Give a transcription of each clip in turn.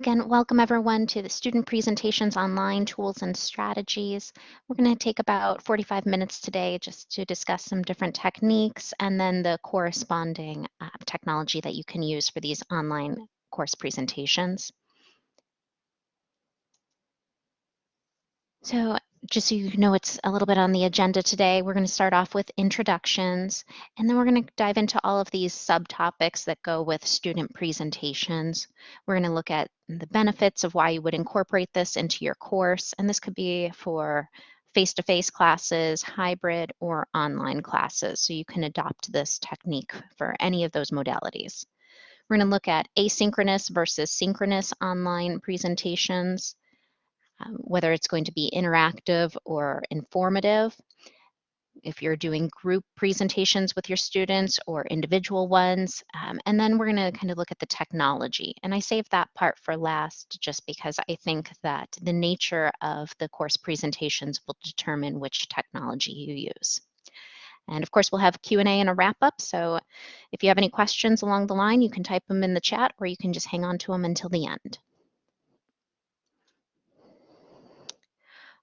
Again, welcome everyone to the Student Presentations Online Tools and Strategies. We're going to take about 45 minutes today just to discuss some different techniques and then the corresponding uh, technology that you can use for these online course presentations. So just so you know, it's a little bit on the agenda today. We're going to start off with introductions, and then we're going to dive into all of these subtopics that go with student presentations. We're going to look at the benefits of why you would incorporate this into your course, and this could be for face-to-face -face classes, hybrid, or online classes, so you can adopt this technique for any of those modalities. We're going to look at asynchronous versus synchronous online presentations, um, whether it's going to be interactive or informative. If you're doing group presentations with your students or individual ones, um, and then we're going to kind of look at the technology. And I saved that part for last just because I think that the nature of the course presentations will determine which technology you use. And of course, we'll have Q&A and a wrap up. So if you have any questions along the line, you can type them in the chat or you can just hang on to them until the end.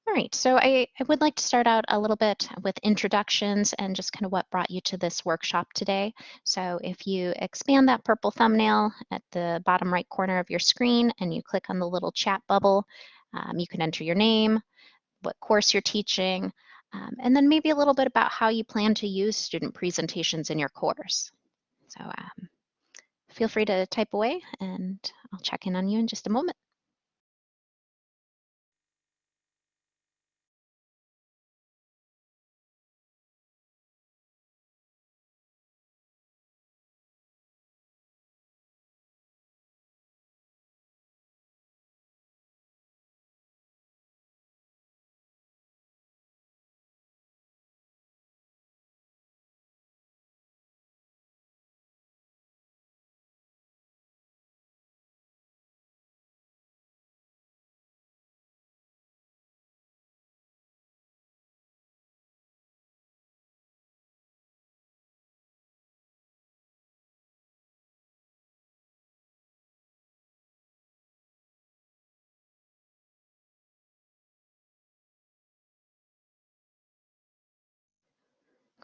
All right, so I, I, would like to start out a little bit with introductions and just kind of what brought you to this workshop today. So if you expand that purple thumbnail at the bottom right corner of your screen and you click on the little chat bubble, um, you can enter your name, what course you're teaching, um, and then maybe a little bit about how you plan to use student presentations in your course. So um, feel free to type away and I'll check in on you in just a moment.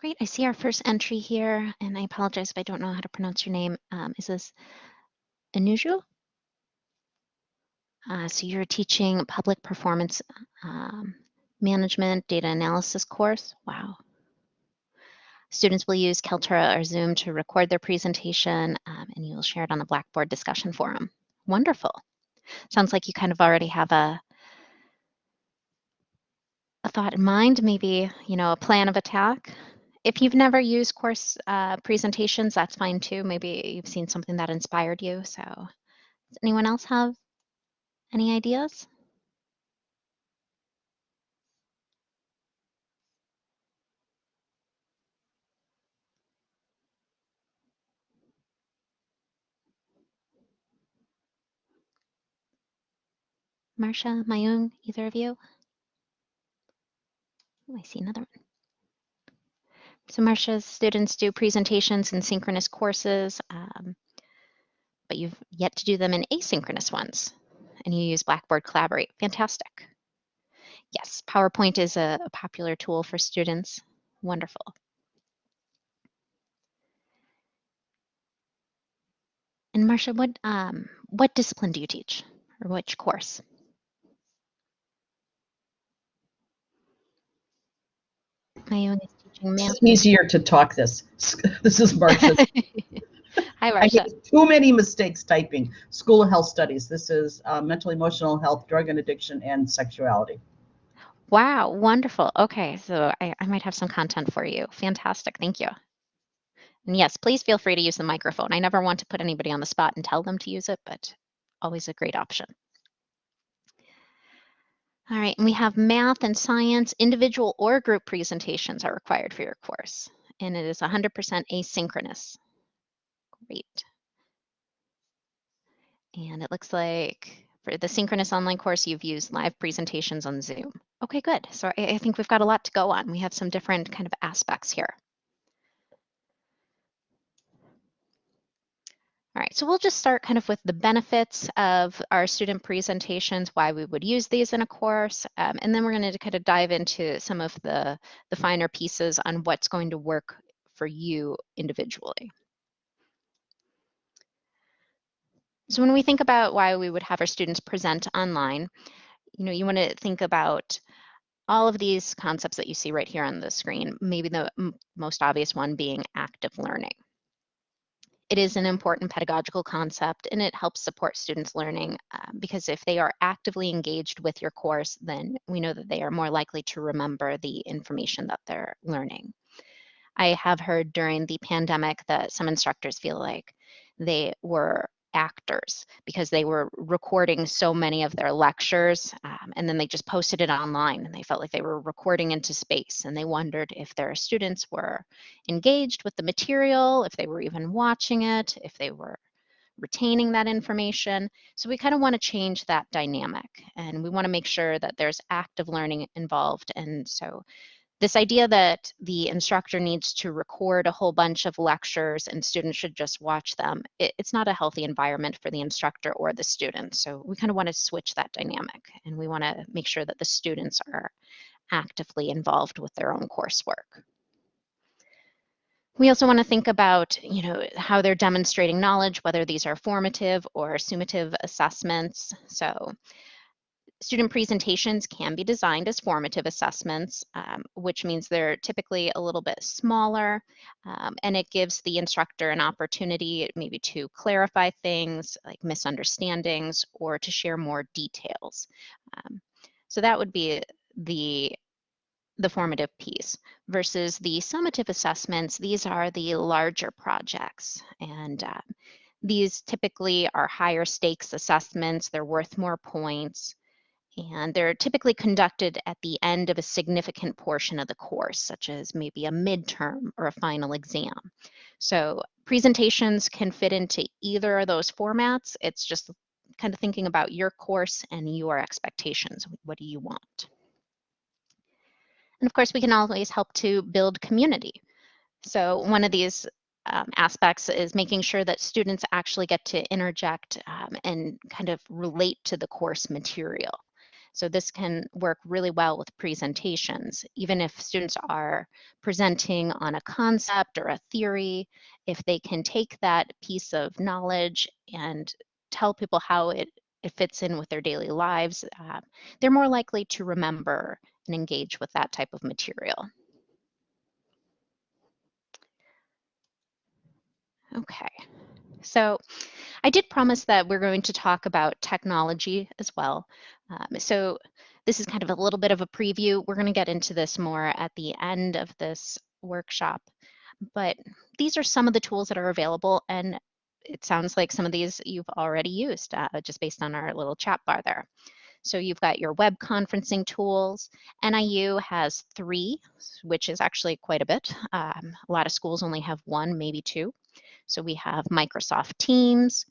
Great, I see our first entry here, and I apologize if I don't know how to pronounce your name. Um, is this Anuju? Uh, so you're teaching public performance um, management data analysis course. Wow. Students will use Kaltura or Zoom to record their presentation, um, and you will share it on the Blackboard discussion forum. Wonderful. Sounds like you kind of already have a, a thought in mind, maybe, you know, a plan of attack if you've never used course uh, presentations, that's fine too. Maybe you've seen something that inspired you. So does anyone else have any ideas? Marcia, Mayung, either of you? Oh, I see another one. So Marcia's students do presentations in synchronous courses, um, but you've yet to do them in asynchronous ones, and you use Blackboard Collaborate. Fantastic. Yes, PowerPoint is a, a popular tool for students. Wonderful. And Marcia, what um, what discipline do you teach, or which course? My math. It's easier to talk this. This is Marcia. Hi, Marcia. too many mistakes typing. School of Health Studies. This is uh, mental emotional health, drug and addiction, and sexuality. Wow, wonderful. Okay, so I, I might have some content for you. Fantastic, thank you. And yes, please feel free to use the microphone. I never want to put anybody on the spot and tell them to use it, but always a great option. All right, and we have math and science, individual or group presentations are required for your course, and it is 100% asynchronous. Great. And it looks like for the synchronous online course, you've used live presentations on Zoom. Okay, good. So I, I think we've got a lot to go on. We have some different kind of aspects here. Right, so we'll just start kind of with the benefits of our student presentations, why we would use these in a course, um, and then we're going to kind of dive into some of the, the finer pieces on what's going to work for you individually. So when we think about why we would have our students present online, you know, you want to think about all of these concepts that you see right here on the screen, maybe the most obvious one being active learning. It is an important pedagogical concept and it helps support students' learning uh, because if they are actively engaged with your course, then we know that they are more likely to remember the information that they're learning. I have heard during the pandemic that some instructors feel like they were actors because they were recording so many of their lectures um, and then they just posted it online and they felt like they were recording into space and they wondered if their students were engaged with the material, if they were even watching it, if they were retaining that information. So we kind of want to change that dynamic and we want to make sure that there's active learning involved. And so this idea that the instructor needs to record a whole bunch of lectures and students should just watch them, it, it's not a healthy environment for the instructor or the student. So we kind of want to switch that dynamic and we want to make sure that the students are actively involved with their own coursework. We also want to think about, you know, how they're demonstrating knowledge, whether these are formative or summative assessments. So Student presentations can be designed as formative assessments, um, which means they're typically a little bit smaller, um, and it gives the instructor an opportunity maybe to clarify things like misunderstandings or to share more details. Um, so that would be the the formative piece versus the summative assessments. These are the larger projects and uh, these typically are higher stakes assessments. They're worth more points and they're typically conducted at the end of a significant portion of the course, such as maybe a midterm or a final exam. So presentations can fit into either of those formats. It's just kind of thinking about your course and your expectations. What do you want? And of course, we can always help to build community. So one of these um, aspects is making sure that students actually get to interject um, and kind of relate to the course material. So this can work really well with presentations. Even if students are presenting on a concept or a theory, if they can take that piece of knowledge and tell people how it, it fits in with their daily lives, uh, they're more likely to remember and engage with that type of material. Okay, so I did promise that we're going to talk about technology as well. Um, so this is kind of a little bit of a preview. We're going to get into this more at the end of this workshop. But these are some of the tools that are available and it sounds like some of these you've already used uh, just based on our little chat bar there. So you've got your web conferencing tools. NIU has three, which is actually quite a bit. Um, a lot of schools only have one, maybe two. So we have Microsoft Teams,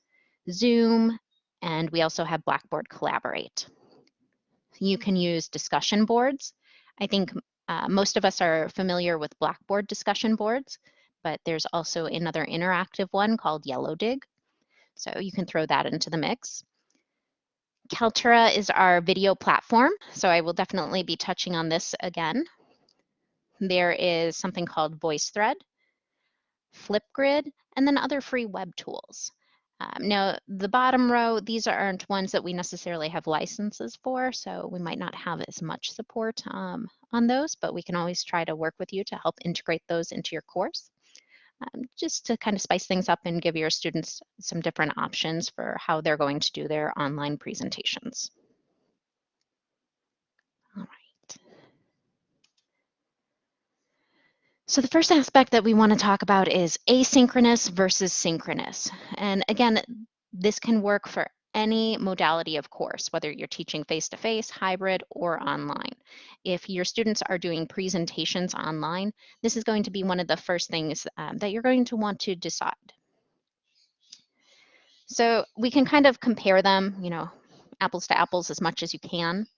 Zoom, and we also have Blackboard Collaborate. You can use discussion boards. I think uh, most of us are familiar with Blackboard discussion boards, but there's also another interactive one called Yellowdig. So you can throw that into the mix. Kaltura is our video platform, so I will definitely be touching on this again. There is something called VoiceThread, Flipgrid, and then other free web tools. Um, now, the bottom row, these aren't ones that we necessarily have licenses for, so we might not have as much support um, on those, but we can always try to work with you to help integrate those into your course. Um, just to kind of spice things up and give your students some different options for how they're going to do their online presentations. All right. So the first aspect that we want to talk about is asynchronous versus synchronous. And again, this can work for any modality of course, whether you're teaching face-to-face, -face, hybrid, or online. If your students are doing presentations online, this is going to be one of the first things um, that you're going to want to decide. So we can kind of compare them, you know, apples to apples as much as you can.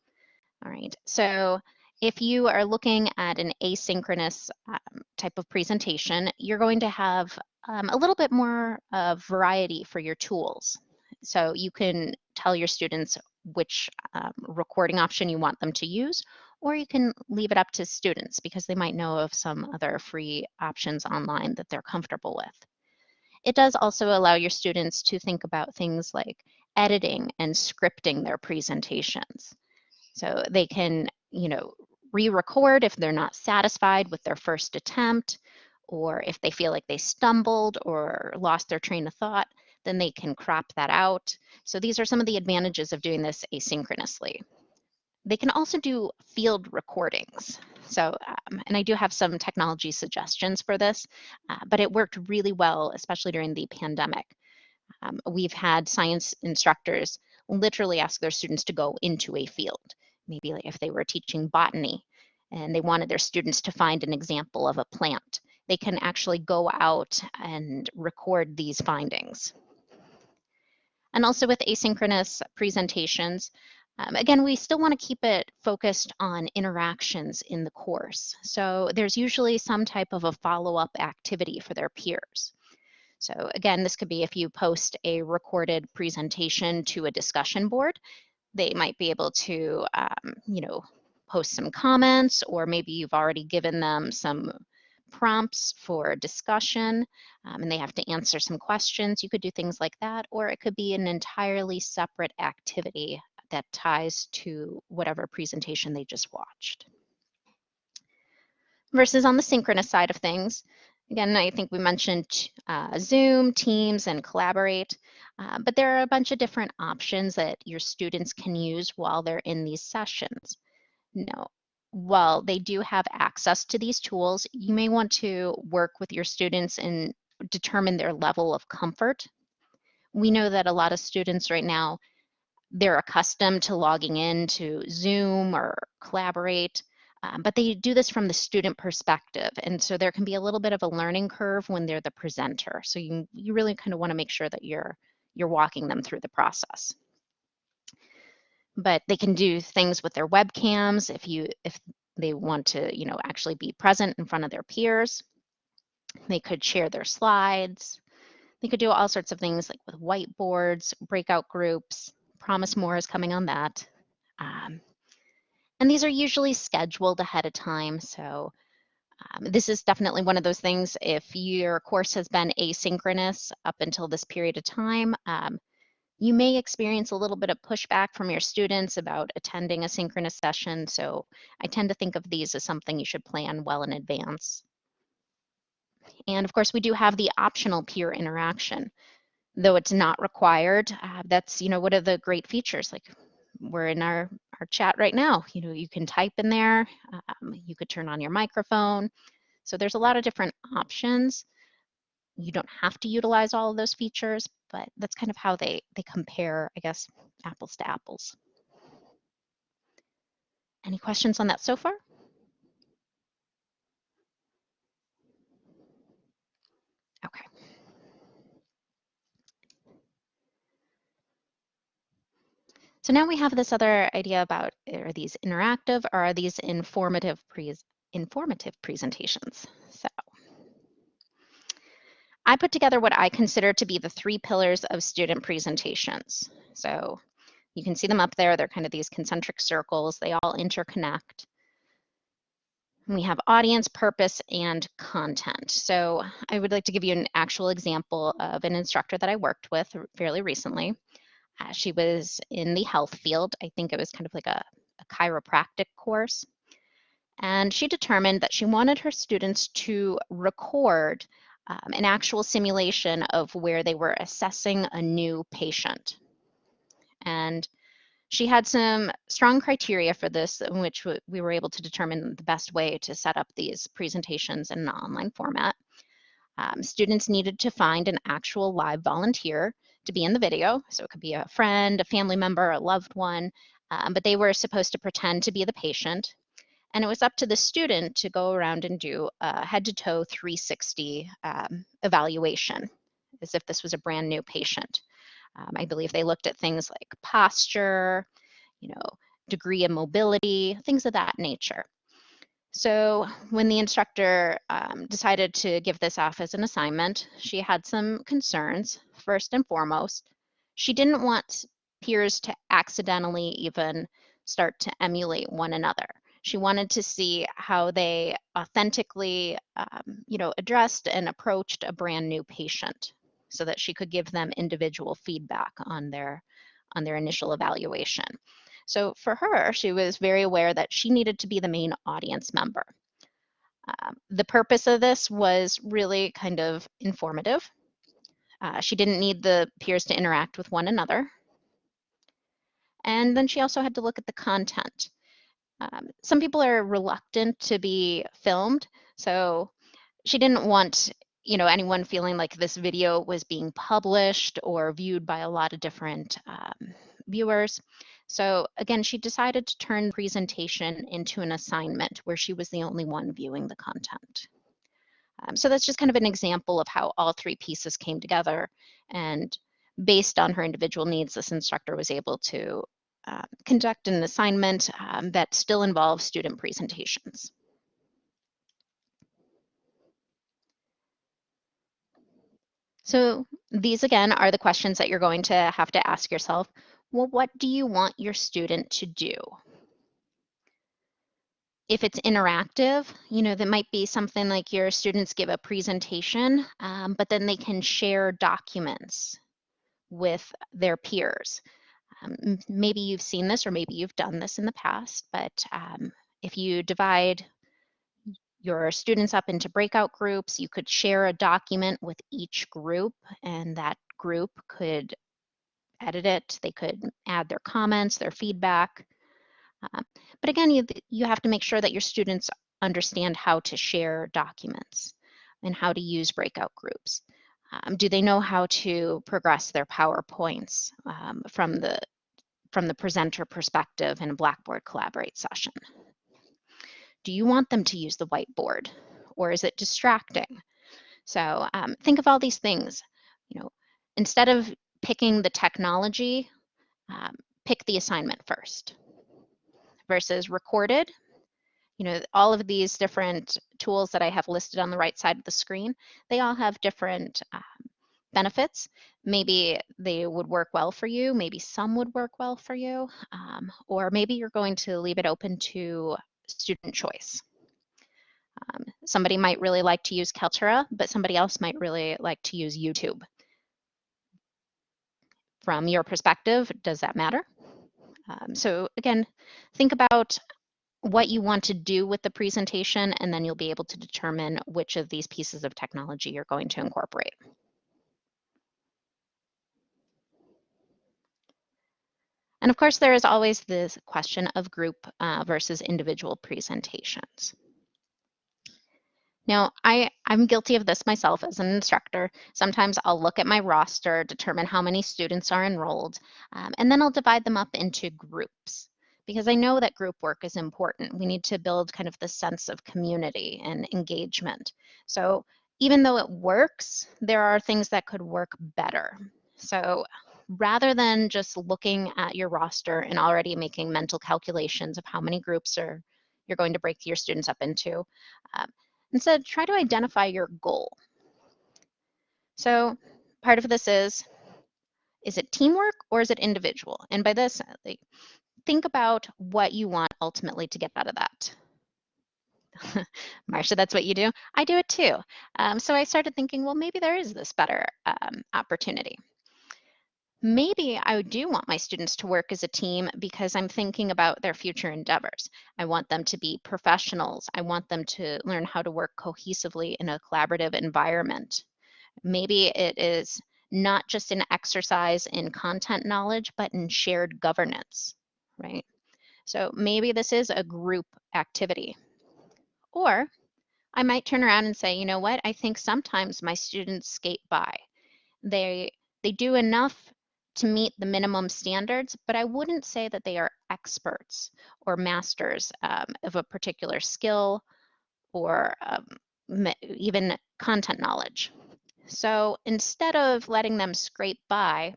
All right, so if you are looking at an asynchronous um, type of presentation, you're going to have um, a little bit more uh, variety for your tools. So you can tell your students which um, recording option you want them to use, or you can leave it up to students because they might know of some other free options online that they're comfortable with. It does also allow your students to think about things like editing and scripting their presentations. So they can, you know, re-record if they're not satisfied with their first attempt, or if they feel like they stumbled or lost their train of thought, then they can crop that out. So these are some of the advantages of doing this asynchronously. They can also do field recordings. So, um, and I do have some technology suggestions for this, uh, but it worked really well, especially during the pandemic. Um, we've had science instructors literally ask their students to go into a field, maybe like if they were teaching botany and they wanted their students to find an example of a plant, they can actually go out and record these findings. And also with asynchronous presentations, um, again, we still want to keep it focused on interactions in the course. So there's usually some type of a follow-up activity for their peers. So again, this could be if you post a recorded presentation to a discussion board, they might be able to, um, you know, post some comments, or maybe you've already given them some prompts for discussion um, and they have to answer some questions. You could do things like that, or it could be an entirely separate activity that ties to whatever presentation they just watched. Versus on the synchronous side of things, again, I think we mentioned uh, Zoom, Teams, and Collaborate, uh, but there are a bunch of different options that your students can use while they're in these sessions. Now, while they do have access to these tools, you may want to work with your students and determine their level of comfort. We know that a lot of students right now they're accustomed to logging in to Zoom or Collaborate, um, but they do this from the student perspective. And so there can be a little bit of a learning curve when they're the presenter. So you, you really kind of want to make sure that you're, you're walking them through the process. But they can do things with their webcams if you if they want to, you know, actually be present in front of their peers. They could share their slides. They could do all sorts of things like with whiteboards, breakout groups, Promise More is coming on that. Um, and these are usually scheduled ahead of time. So um, this is definitely one of those things. If your course has been asynchronous up until this period of time, um, you may experience a little bit of pushback from your students about attending a synchronous session. So I tend to think of these as something you should plan well in advance. And of course, we do have the optional peer interaction though it's not required. Uh, that's, you know, one of the great features. Like we're in our, our chat right now. You know, you can type in there, um, you could turn on your microphone. So there's a lot of different options. You don't have to utilize all of those features, but that's kind of how they, they compare, I guess, apples to apples. Any questions on that so far? Okay. So now we have this other idea about eh, are these interactive or are these informative pre informative presentations? So I put together what I consider to be the three pillars of student presentations. So you can see them up there. They're kind of these concentric circles. They all interconnect. We have audience, purpose, and content. So I would like to give you an actual example of an instructor that I worked with fairly recently. Uh, she was in the health field. I think it was kind of like a, a chiropractic course. And she determined that she wanted her students to record um, an actual simulation of where they were assessing a new patient. And she had some strong criteria for this, in which we were able to determine the best way to set up these presentations in an online format. Um, students needed to find an actual live volunteer to be in the video. So it could be a friend, a family member, a loved one, um, but they were supposed to pretend to be the patient. And it was up to the student to go around and do a head to toe 360 um, evaluation as if this was a brand new patient. Um, I believe they looked at things like posture, you know, degree of mobility, things of that nature. So when the instructor um, decided to give this off as an assignment, she had some concerns. First and foremost, she didn't want peers to accidentally even start to emulate one another. She wanted to see how they authentically, um, you know, addressed and approached a brand new patient so that she could give them individual feedback on their on their initial evaluation. So for her, she was very aware that she needed to be the main audience member. Um, the purpose of this was really kind of informative. Uh, she didn't need the peers to interact with one another. And then she also had to look at the content. Um, some people are reluctant to be filmed, so she didn't want you know anyone feeling like this video was being published or viewed by a lot of different um, viewers. So again, she decided to turn the presentation into an assignment where she was the only one viewing the content. Um, so that's just kind of an example of how all three pieces came together and based on her individual needs, this instructor was able to uh, conduct an assignment um, that still involves student presentations. So these again are the questions that you're going to have to ask yourself. Well, what do you want your student to do? If it's interactive, you know, that might be something like your students give a presentation, um, but then they can share documents with their peers. Um, maybe you've seen this or maybe you've done this in the past, but um, if you divide your students up into breakout groups, you could share a document with each group and that group could edit it. They could add their comments, their feedback. Um, but again, you, you have to make sure that your students understand how to share documents and how to use breakout groups. Um, do they know how to progress their PowerPoints um, from the from the presenter perspective in a Blackboard Collaborate session? Do you want them to use the whiteboard or is it distracting? So um, think of all these things. You know, instead of picking the technology, um, pick the assignment first versus recorded. You know, all of these different tools that I have listed on the right side of the screen, they all have different um, benefits. Maybe they would work well for you, maybe some would work well for you, um, or maybe you're going to leave it open to student choice. Um, somebody might really like to use Kaltura, but somebody else might really like to use YouTube from your perspective, does that matter? Um, so again, think about what you want to do with the presentation, and then you'll be able to determine which of these pieces of technology you're going to incorporate. And of course, there is always this question of group uh, versus individual presentations. Now, I, I'm guilty of this myself as an instructor. Sometimes I'll look at my roster, determine how many students are enrolled, um, and then I'll divide them up into groups because I know that group work is important. We need to build kind of the sense of community and engagement. So even though it works, there are things that could work better. So rather than just looking at your roster and already making mental calculations of how many groups are you're going to break your students up into, um, Instead, try to identify your goal. So part of this is, is it teamwork or is it individual? And by this, like, think about what you want ultimately to get out of that. Marcia, that's what you do? I do it too. Um, so I started thinking, well, maybe there is this better um, opportunity maybe I do want my students to work as a team because I'm thinking about their future endeavors. I want them to be professionals. I want them to learn how to work cohesively in a collaborative environment. Maybe it is not just an exercise in content knowledge, but in shared governance, right? So maybe this is a group activity. Or I might turn around and say, you know what, I think sometimes my students skate by. They they do enough to meet the minimum standards, but I wouldn't say that they are experts or masters um, of a particular skill or um, even content knowledge. So instead of letting them scrape by,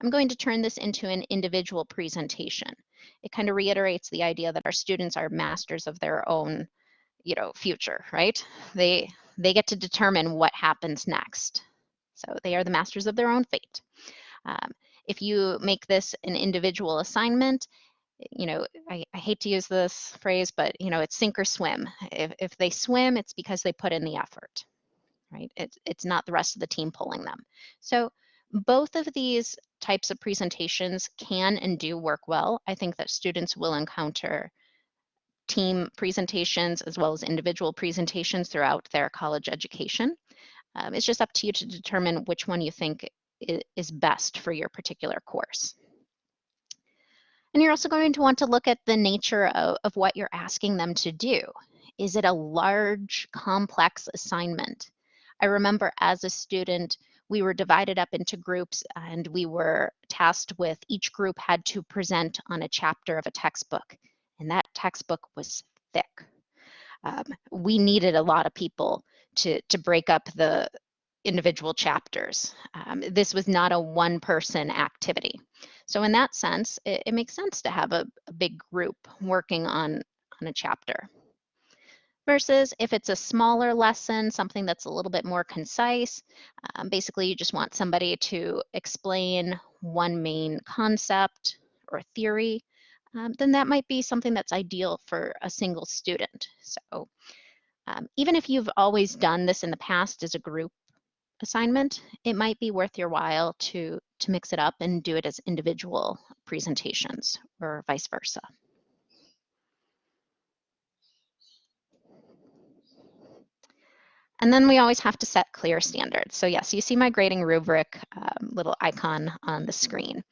I'm going to turn this into an individual presentation. It kind of reiterates the idea that our students are masters of their own you know, future, right? They they get to determine what happens next. So they are the masters of their own fate. Um, if you make this an individual assignment, you know, I, I, hate to use this phrase, but you know, it's sink or swim. If, if they swim, it's because they put in the effort, right? It, it's not the rest of the team pulling them. So both of these types of presentations can and do work well. I think that students will encounter team presentations as well as individual presentations throughout their college education. Um, it's just up to you to determine which one you think is best for your particular course. And you're also going to want to look at the nature of, of what you're asking them to do. Is it a large, complex assignment? I remember as a student, we were divided up into groups and we were tasked with each group had to present on a chapter of a textbook. And that textbook was thick. Um, we needed a lot of people to, to break up the individual chapters. Um, this was not a one person activity. So in that sense, it, it makes sense to have a, a big group working on, on a chapter versus if it's a smaller lesson, something that's a little bit more concise. Um, basically, you just want somebody to explain one main concept or theory, um, then that might be something that's ideal for a single student. So um, even if you've always done this in the past as a group assignment, it might be worth your while to, to mix it up and do it as individual presentations or vice versa. And then we always have to set clear standards. So yes, you see my grading rubric um, little icon on the screen.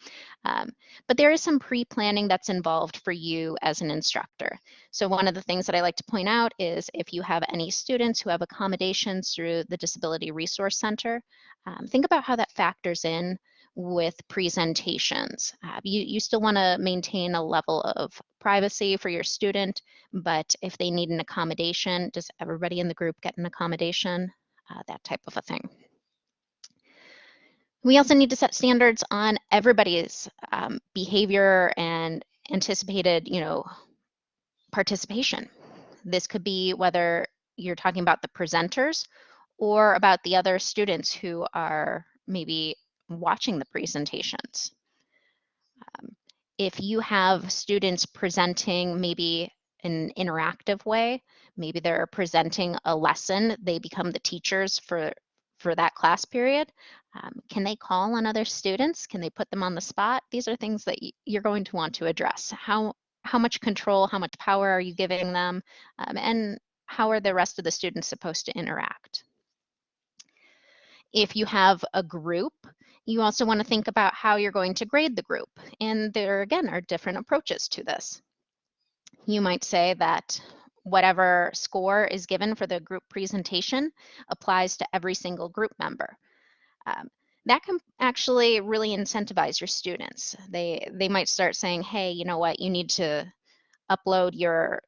Um, but there is some pre-planning that's involved for you as an instructor. So one of the things that I like to point out is if you have any students who have accommodations through the Disability Resource Center, um, think about how that factors in with presentations. Uh, you, you still want to maintain a level of privacy for your student, but if they need an accommodation, does everybody in the group get an accommodation? Uh, that type of a thing. We also need to set standards on everybody's um, behavior and anticipated, you know, participation. This could be whether you're talking about the presenters or about the other students who are maybe watching the presentations. Um, if you have students presenting maybe in an interactive way, maybe they're presenting a lesson, they become the teachers for, for that class period. Um, can they call on other students? Can they put them on the spot? These are things that you're going to want to address. How, how much control, how much power are you giving them? Um, and how are the rest of the students supposed to interact? If you have a group, you also want to think about how you're going to grade the group. And there again are different approaches to this. You might say that whatever score is given for the group presentation applies to every single group member. Um, that can actually really incentivize your students. They they might start saying, hey, you know what, you need to upload your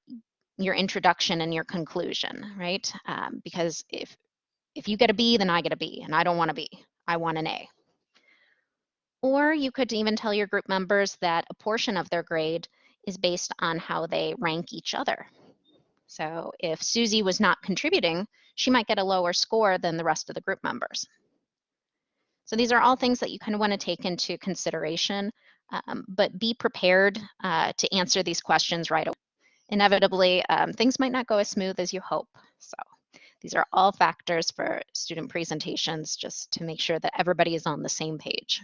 your introduction and your conclusion, right? Um, because if if you get a B, then I get a B, and I don't want a B. I want an A. Or you could even tell your group members that a portion of their grade is based on how they rank each other. So if Susie was not contributing, she might get a lower score than the rest of the group members. So these are all things that you kind of want to take into consideration, um, but be prepared uh, to answer these questions right away. Inevitably, um, things might not go as smooth as you hope. So these are all factors for student presentations just to make sure that everybody is on the same page.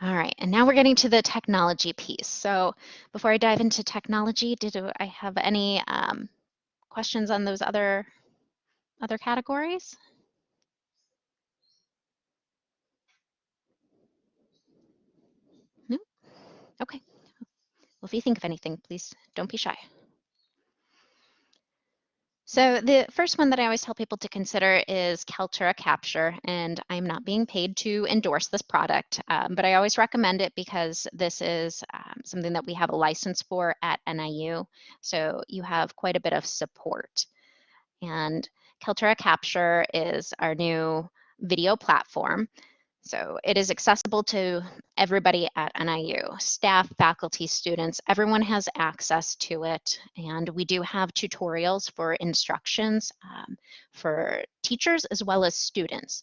All right, and now we're getting to the technology piece. So before I dive into technology, did I have any um, questions on those other other categories? No? Okay. Well, if you think of anything, please don't be shy. So the first one that I always tell people to consider is Kaltura Capture, and I'm not being paid to endorse this product, um, but I always recommend it because this is um, something that we have a license for at NIU, so you have quite a bit of support. And Kaltura Capture is our new video platform. So it is accessible to everybody at NIU, staff, faculty, students, everyone has access to it. And we do have tutorials for instructions um, for teachers as well as students.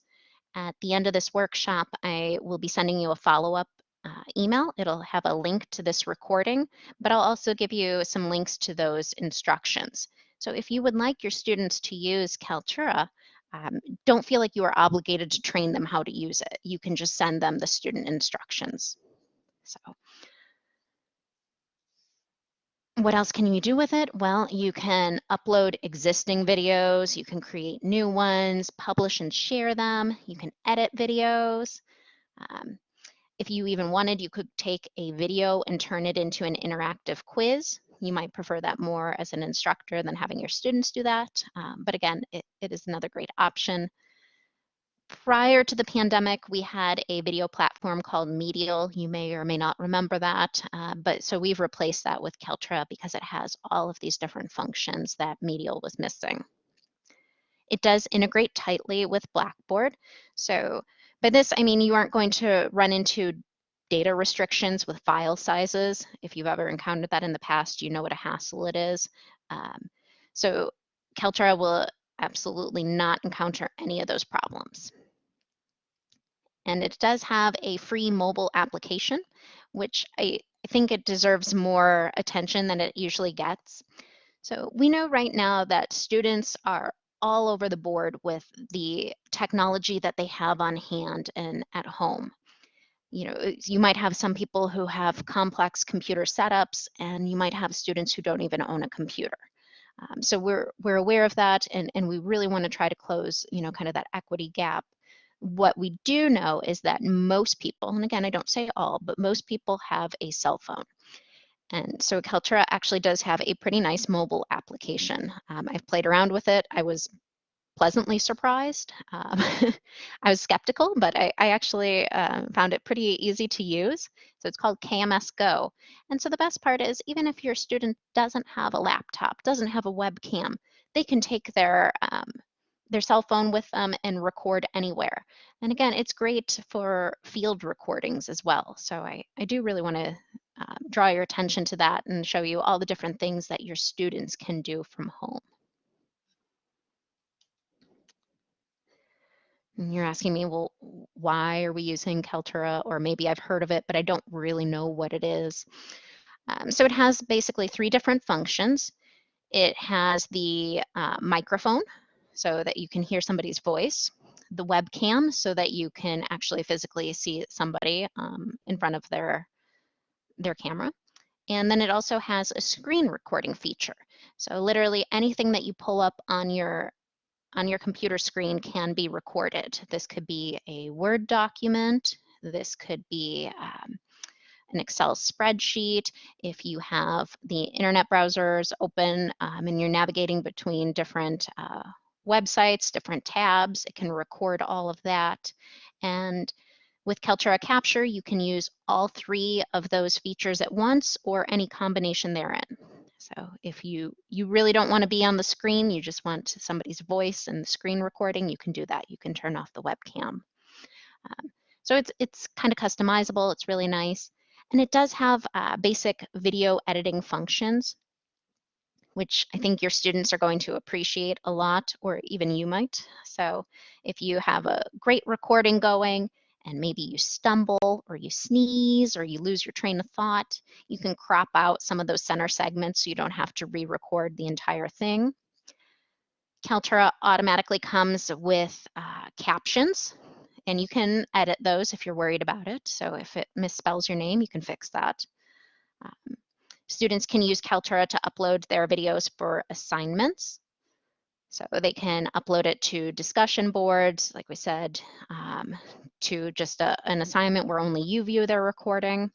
At the end of this workshop, I will be sending you a follow-up uh, email. It'll have a link to this recording, but I'll also give you some links to those instructions. So if you would like your students to use Kaltura, um, don't feel like you are obligated to train them how to use it. You can just send them the student instructions. So what else can you do with it? Well, you can upload existing videos, you can create new ones, publish and share them, you can edit videos. Um, if you even wanted, you could take a video and turn it into an interactive quiz. You might prefer that more as an instructor than having your students do that. Um, but again, it, it is another great option. Prior to the pandemic, we had a video platform called Medial. You may or may not remember that, uh, but so we've replaced that with Kaltura because it has all of these different functions that Medial was missing. It does integrate tightly with Blackboard. So by this, I mean you aren't going to run into data restrictions with file sizes. If you've ever encountered that in the past, you know what a hassle it is. Um, so Kaltura will absolutely not encounter any of those problems. And it does have a free mobile application, which I, I think it deserves more attention than it usually gets. So we know right now that students are all over the board with the technology that they have on hand and at home you know, uh, you might have some people who have complex computer setups and you might have students who don't even own a computer. Um, so we're, we're aware of that and, and we really want to try to close, you know, kind of that equity gap. What we do know is that most people, and again, I don't say all, but most people have a cell phone. And so Kaltura actually does have a pretty nice mobile application. Um, I've played around with it. I was pleasantly surprised. Um, I was skeptical, but I, I actually uh, found it pretty easy to use. So it's called KMS Go. And so the best part is even if your student doesn't have a laptop, doesn't have a webcam, they can take their um, their cell phone with them and record anywhere. And again, it's great for field recordings as well. So I, I do really want to uh, draw your attention to that and show you all the different things that your students can do from home. And you're asking me, well, why are we using Kaltura? Or maybe I've heard of it, but I don't really know what it is. Um, so it has basically three different functions. It has the uh, microphone so that you can hear somebody's voice, the webcam so that you can actually physically see somebody um, in front of their, their camera. And then it also has a screen recording feature. So literally anything that you pull up on your on your computer screen can be recorded. This could be a Word document. This could be um, an Excel spreadsheet. If you have the internet browsers open um, and you're navigating between different uh, websites, different tabs, it can record all of that. And with Kaltura Capture, you can use all three of those features at once or any combination therein. So if you, you really don't want to be on the screen, you just want somebody's voice and the screen recording, you can do that. You can turn off the webcam. Um, so it's, it's kind of customizable. It's really nice. And it does have uh, basic video editing functions, which I think your students are going to appreciate a lot, or even you might. So if you have a great recording going, and maybe you stumble or you sneeze or you lose your train of thought, you can crop out some of those center segments so you don't have to re-record the entire thing. Kaltura automatically comes with uh, captions and you can edit those if you're worried about it. So if it misspells your name, you can fix that. Um, students can use Kaltura to upload their videos for assignments. So they can upload it to discussion boards, like we said, um, to just a, an assignment where only you view their recording.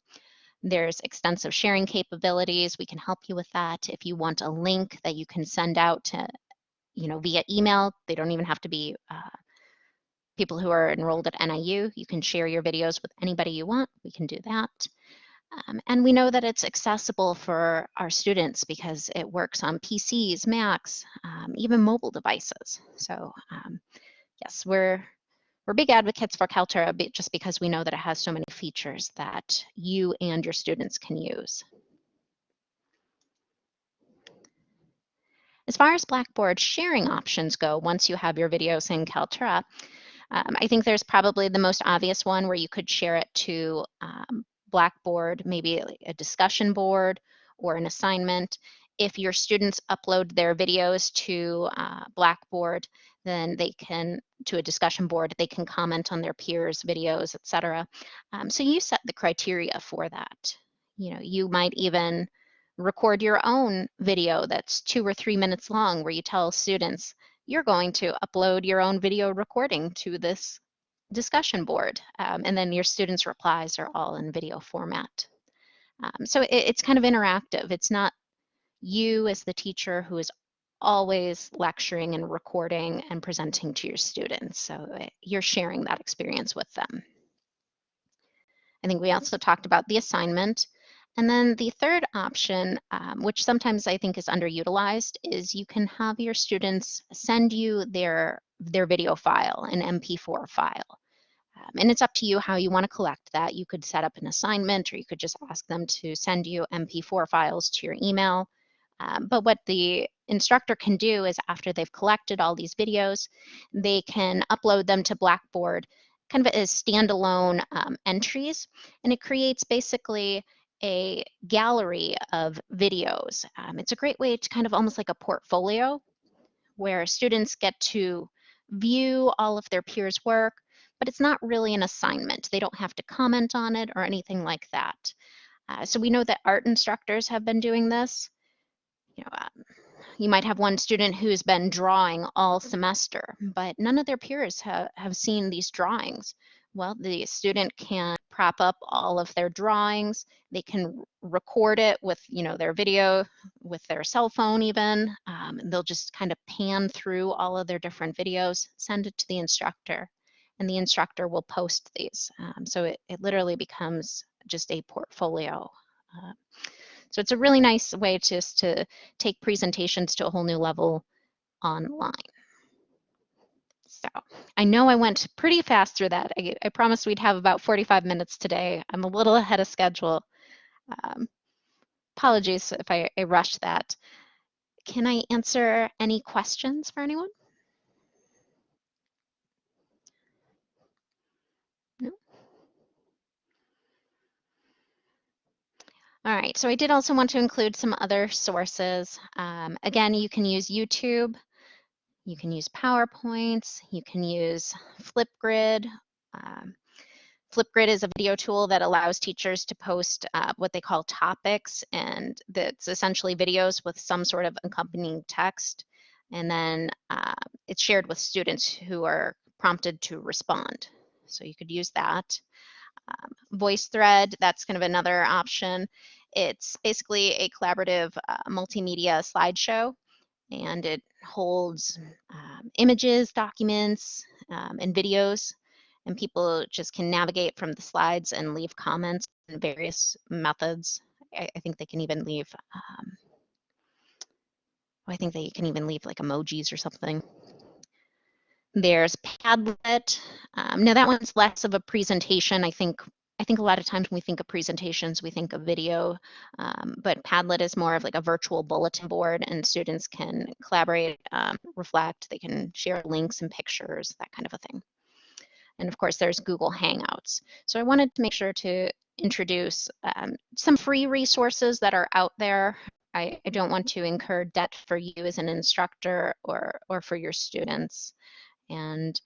There's extensive sharing capabilities. We can help you with that. If you want a link that you can send out to, you know, via email, they don't even have to be uh, people who are enrolled at NIU. You can share your videos with anybody you want. We can do that. Um, and we know that it's accessible for our students because it works on PCs, Macs, um, even mobile devices. So um, yes, we're we're big advocates for Kaltura just because we know that it has so many features that you and your students can use. As far as Blackboard sharing options go, once you have your videos in Kaltura, um, I think there's probably the most obvious one where you could share it to um, Blackboard, maybe a discussion board or an assignment. If your students upload their videos to uh, Blackboard, then they can, to a discussion board, they can comment on their peers' videos, etc. Um, so you set the criteria for that. You know, you might even record your own video that's two or three minutes long where you tell students, you're going to upload your own video recording to this discussion board. Um, and then your students' replies are all in video format. Um, so it, it's kind of interactive. It's not you as the teacher who is always lecturing and recording and presenting to your students. So you're sharing that experience with them. I think we also talked about the assignment. And then the third option, um, which sometimes I think is underutilized, is you can have your students send you their, their video file, an MP4 file. Um, and it's up to you how you want to collect that. You could set up an assignment or you could just ask them to send you MP4 files to your email. Um, but what the instructor can do is after they've collected all these videos, they can upload them to Blackboard kind of as standalone um, entries. And it creates basically a gallery of videos. Um, it's a great way to kind of almost like a portfolio where students get to view all of their peers' work, but it's not really an assignment. They don't have to comment on it or anything like that. Uh, so we know that art instructors have been doing this. You know, um, you might have one student who's been drawing all semester, but none of their peers ha have seen these drawings. Well, the student can prop up all of their drawings. They can record it with, you know, their video, with their cell phone even. Um, they'll just kind of pan through all of their different videos, send it to the instructor, and the instructor will post these. Um, so it, it literally becomes just a portfolio. Uh, so it's a really nice way just to take presentations to a whole new level online. So I know I went pretty fast through that. I, I promised we'd have about 45 minutes today. I'm a little ahead of schedule. Um, apologies if I, I rushed that. Can I answer any questions for anyone? All right, so I did also want to include some other sources. Um, again, you can use YouTube you can use PowerPoints, you can use Flipgrid. Um, Flipgrid is a video tool that allows teachers to post uh, what they call topics, and that's essentially videos with some sort of accompanying text. And then uh, it's shared with students who are prompted to respond. So you could use that. Um, VoiceThread, that's kind of another option. It's basically a collaborative uh, multimedia slideshow and it holds um, images, documents, um, and videos. And people just can navigate from the slides and leave comments in various methods. I, I think they can even leave, um, I think they can even leave like emojis or something. There's Padlet. Um, now that one's less of a presentation. I think I think a lot of times when we think of presentations, we think of video, um, but Padlet is more of like a virtual bulletin board and students can collaborate, um, reflect, they can share links and pictures, that kind of a thing. And of course, there's Google Hangouts. So I wanted to make sure to introduce um, some free resources that are out there. I, I, don't want to incur debt for you as an instructor or, or for your students. And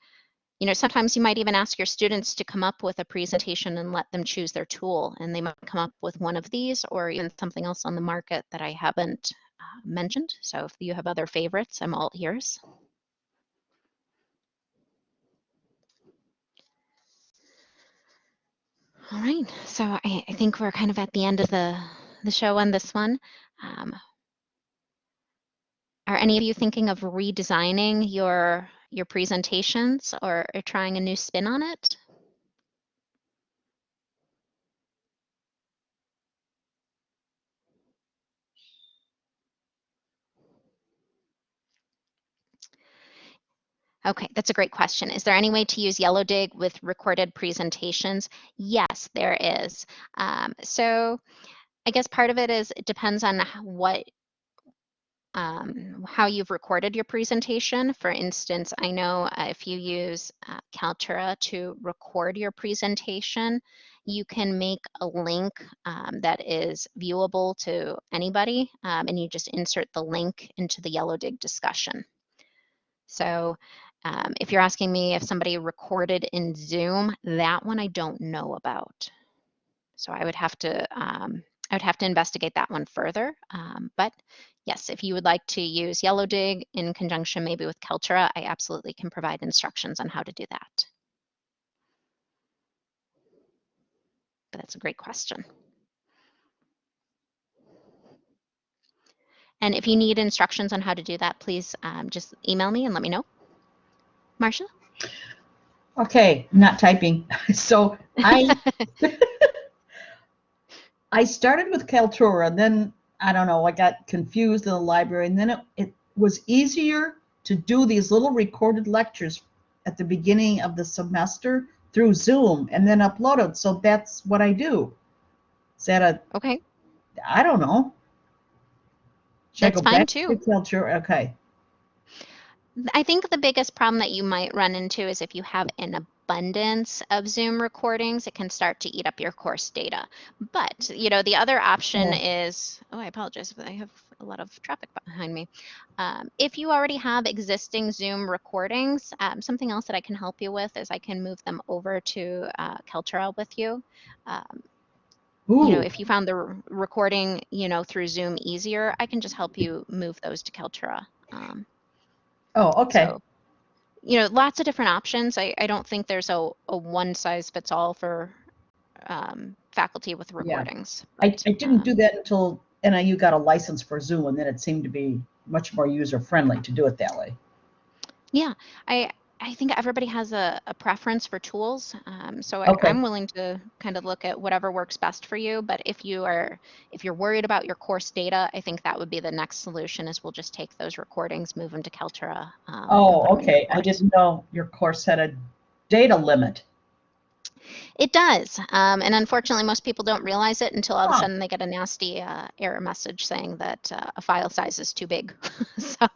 you know, sometimes you might even ask your students to come up with a presentation and let them choose their tool. And they might come up with one of these or even something else on the market that I haven't uh, mentioned. So if you have other favorites, I'm all ears. All right, so I, I, think we're kind of at the end of the, the show on this one. Um, are any of you thinking of redesigning your your presentations or, or trying a new spin on it? Okay, that's a great question. Is there any way to use Yellowdig with recorded presentations? Yes, there is. Um, so I guess part of it is it depends on what um, how you've recorded your presentation. For instance, I know uh, if you use uh, Kaltura to record your presentation, you can make a link um, that is viewable to anybody, um, and you just insert the link into the Yellowdig discussion. So um, if you're asking me if somebody recorded in Zoom, that one I don't know about. So I would have to um, I would have to investigate that one further. Um, but yes, if you would like to use Yellowdig in conjunction maybe with Kaltura, I absolutely can provide instructions on how to do that. But that's a great question. And if you need instructions on how to do that, please um, just email me and let me know. Marcia? Okay, not typing. So I I started with Kaltura, then I don't know, I got confused in the library, and then it, it was easier to do these little recorded lectures at the beginning of the semester through Zoom and then upload it. So that's what I do. Is that a Okay, I don't know. Should That's fine too. to Okay. I think the biggest problem that you might run into is if you have an abundance of Zoom recordings, it can start to eat up your course data. But, you know, the other option is, oh, I apologize if I have a lot of traffic behind me. Um, if you already have existing Zoom recordings, um, something else that I can help you with is I can move them over to uh, Kaltura with you. Um, you know, if you found the recording, you know, through Zoom easier, I can just help you move those to Kaltura. Um, oh, okay. so, you know, lots of different options. I, I don't think there's a, a one size fits all for um, faculty with Yeah. recordings. I, I didn't um, do that until NIU got a license for Zoom, and then it seemed to be much more user friendly to do it that way. Yeah, I I think everybody has a, a preference for tools. Um, so I, Okay. I'm willing to kind of look at whatever works best for you. But if you are if you're worried about your course data, I think that would be the next solution. Is we'll just take those recordings, move them to Kaltura. Um, Oh, put 'em in your okay. I didn't know your course had a data limit. It does, um, and unfortunately, most people don't realize it until all of a sudden they get a nasty uh, error message saying that uh, a file size is too big. so,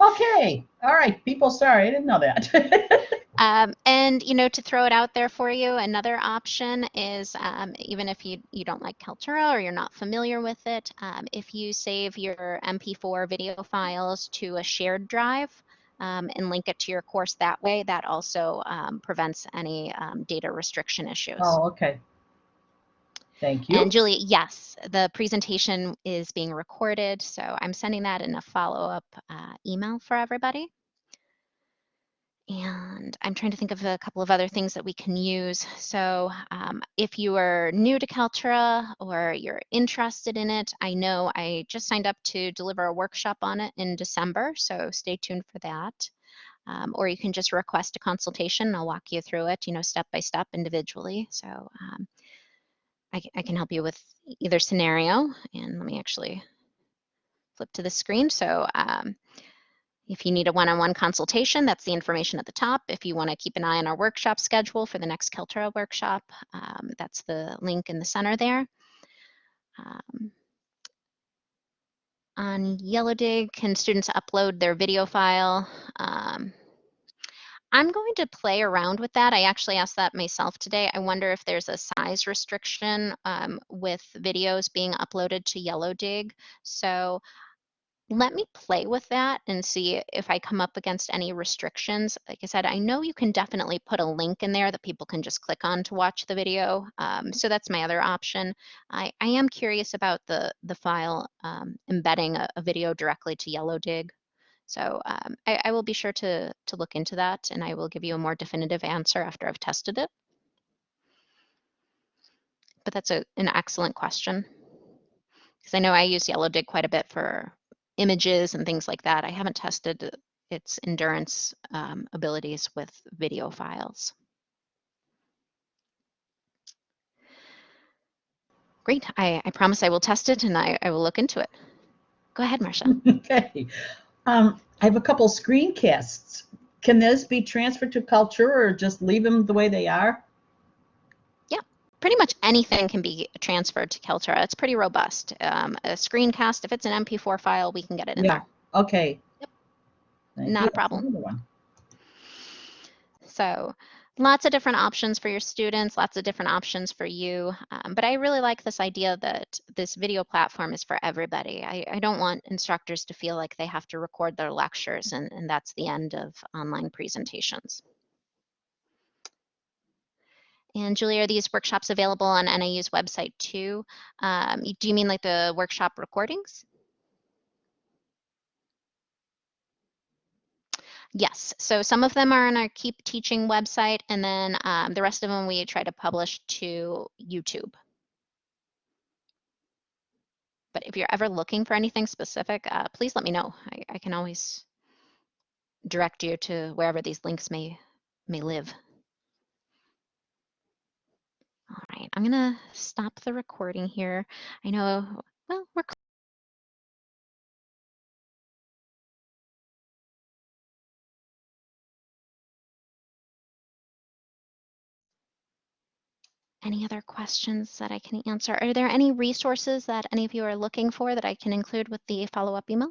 Okay. All right. People, sorry. I didn't know that. um, and you know, to throw it out there for you, another option is um, even if you you don't like Kaltura or you're not familiar with it, um, if you save your MP4 video files to a shared drive. Um, and link it to your course that way. That also um, prevents any um, data restriction issues. oh, okay. Thank you. And Julie, yes, the presentation is being recorded, so I'm sending that in a follow-up uh, email for everybody. And I'm trying to think of a couple of other things that we can use. So um, if you are new to Kaltura or you're interested in it, I know I just signed up to deliver a workshop on it in December, so stay tuned for that. Um, or you can just request a consultation. I'll walk you through it, you know, step by step individually. So um, I, I can help you with either scenario. And let me actually flip to the screen. So um, if you need a one-on-one consultation, that's the information at the top. If you want to keep an eye on our workshop schedule for the next Kaltura workshop, um, that's the link in the center there. Um, on Yellowdig, can students upload their video file? Um, I'm going to play around with that. I actually asked that myself today. I wonder if there's a size restriction um, with videos being uploaded to Yellowdig. So let me play with that and see if I come up against any restrictions. Like I said, I know you can definitely put a link in there that people can just click on to watch the video. Um, so that's my other option. I, I am curious about the, the file um, embedding a, a video directly to Yellowdig. So um, I, I will be sure to, to look into that and I will give you a more definitive answer after I've tested it. But that's a, an excellent question. Because I know I use Yellowdig quite a bit for images and things like that. I haven't tested its endurance um, abilities with video files. Great. I, I promise I will test it and I, I will look into it. Go ahead, Marcia. Okay. Um, I have a couple screencasts. can those be transferred to Kaltura or just leave them the way they are? Yeah, pretty much anything can be transferred to Kaltura. It's pretty robust. Um, a screencast, if it's an MP4 file, we can get it in Yeah. there. Okay. Yep. Thank Not a problem. So lots of different options for your students, lots of different options for you. Um, but I really like this idea that this video platform is for everybody. I, I don't want instructors to feel like they have to record their lectures and, and that's the end of online presentations. And Julie, are these workshops available on NIU's website too? Um, do you mean like the workshop recordings? Yes, so some of them are on our Keep Teaching website, and then um, the rest of them we try to publish to YouTube. But if you're ever looking for anything specific, uh, please let me know. I, I can always direct you to wherever these links may may live. All right, I'm gonna stop the recording here. I know, Any other questions that I can answer? Are there any resources that any of you are looking for that I can include with the follow-up email?